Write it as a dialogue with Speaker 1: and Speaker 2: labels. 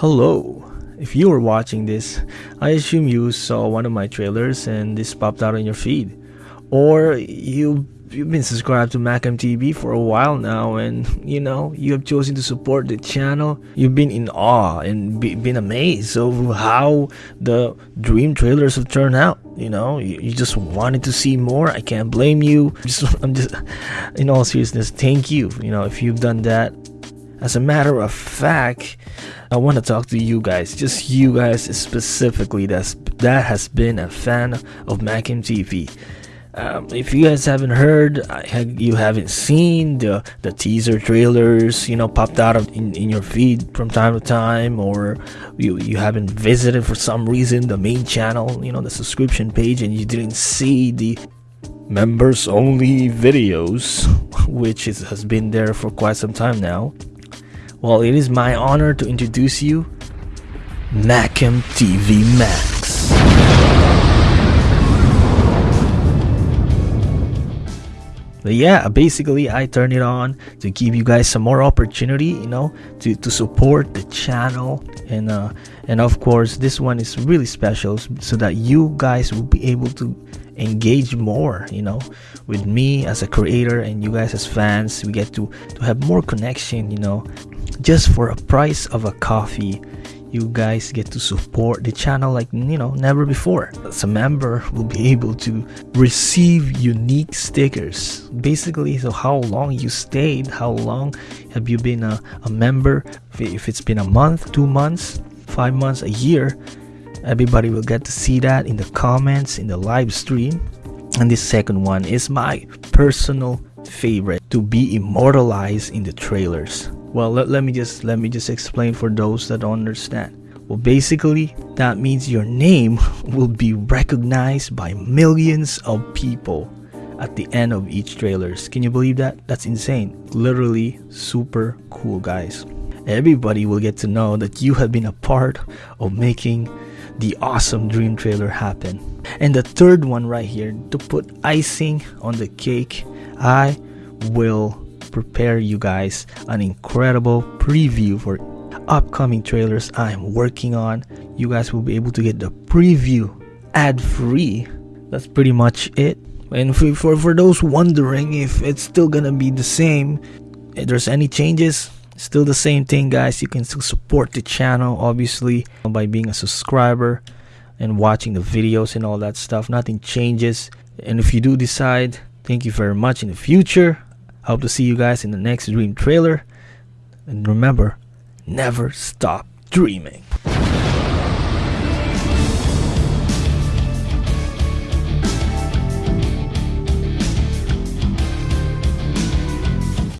Speaker 1: Hello. If you are watching this, I assume you saw one of my trailers and this popped out on your feed. Or you you've been subscribed to MacMTV for a while now and you know you have chosen to support the channel. You've been in awe and be, been amazed of how the dream trailers have turned out. You know you, you just wanted to see more. I can't blame you. Just i'm just in all seriousness thank you. You know if you've done that as a matter of fact i want to talk to you guys just you guys specifically that's that has been a fan of MacMTV um, if you guys haven't heard, you haven't seen the the teaser trailers, you know, popped out of in, in your feed from time to time, or you you haven't visited for some reason the main channel, you know, the subscription page, and you didn't see the members only videos, which is, has been there for quite some time now. Well, it is my honor to introduce you, Macam TV Max. But yeah, basically I turn it on to give you guys some more opportunity, you know, to, to support the channel and uh and of course this one is really special so that you guys will be able to engage more, you know, with me as a creator and you guys as fans. We get to to have more connection, you know, just for a price of a coffee you guys get to support the channel like you know never before. As a member will be able to receive unique stickers. Basically so how long you stayed how long have you been a, a member? If it's been a month two months five months a year everybody will get to see that in the comments in the live stream. And this second one is my personal favorite to be immortalized in the trailers well, let, let me just let me just explain for those that don't understand. Well, basically, that means your name will be recognized by millions of people at the end of each trailers. Can you believe that? That's insane. Literally super cool, guys. Everybody will get to know that you have been a part of making the awesome dream trailer happen. And the third one right here, to put icing on the cake, I will prepare you guys an incredible preview for upcoming trailers I'm working on. You guys will be able to get the preview ad free. That's pretty much it. And for, for, for those wondering if it's still gonna be the same, if there's any changes, still the same thing, guys. You can still support the channel, obviously, by being a subscriber and watching the videos and all that stuff. Nothing changes. And if you do decide, thank you very much in the future. Hope to see you guys in the next Dream trailer. And remember, never stop dreaming.